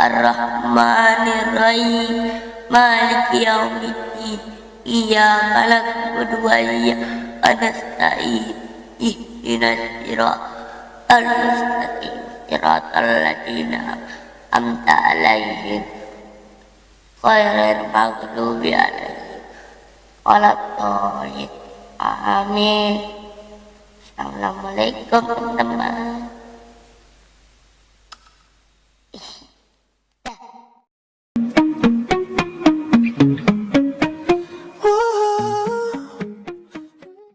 Ar-Rahmanirrahim Maliki Yaumiddin Iyyaka na'budu wa iyyaka nasta'in Ihdinas siratal mustaqim Siratal ladzina an'amta 'alaihim ghairil maghdubi 'alaihim waladdallin Amin Assalamualaikum teman-teman